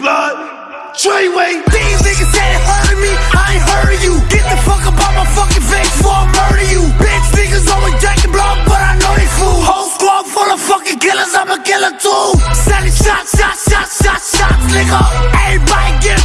blood. Treyway. These niggas ain't hurting me, I ain't hurting you. Get the fuck up out my fucking face before I murder you. Bitch, niggas always jacking blood, but I know they fool. Whole squad full of fucking killers, I'm a killer too. Selling shots, shots, shots, shots, shots, nigga. Everybody get.